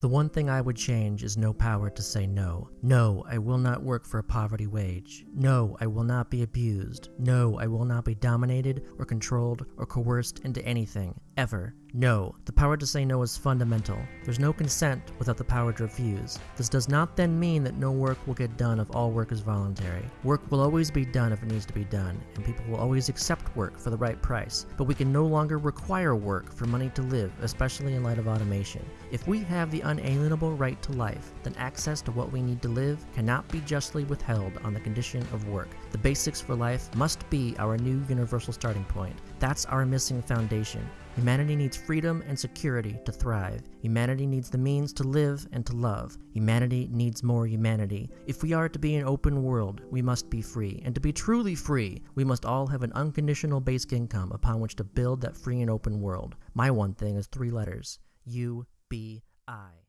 The one thing I would change is no power to say no. No, I will not work for a poverty wage. No, I will not be abused. No, I will not be dominated or controlled or coerced into anything, ever. No, the power to say no is fundamental. There's no consent without the power to refuse. This does not then mean that no work will get done if all work is voluntary. Work will always be done if it needs to be done, and people will always accept work for the right price. But we can no longer require work for money to live, especially in light of automation. If we have the unalienable right to life, then access to what we need to live cannot be justly withheld on the condition of work. The basics for life must be our new universal starting point. That's our missing foundation. Humanity needs freedom and security to thrive. Humanity needs the means to live and to love. Humanity needs more humanity. If we are to be an open world, we must be free. And to be truly free, we must all have an unconditional basic income upon which to build that free and open world. My one thing is three letters U B I.